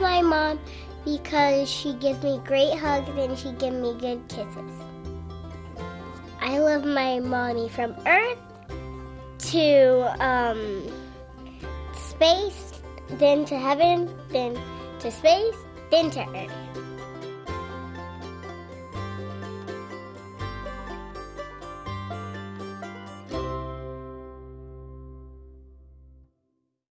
my mom because she gives me great hugs and she gives me good kisses. I love my mommy from Earth to um, space, then to heaven, then to space, then to Earth.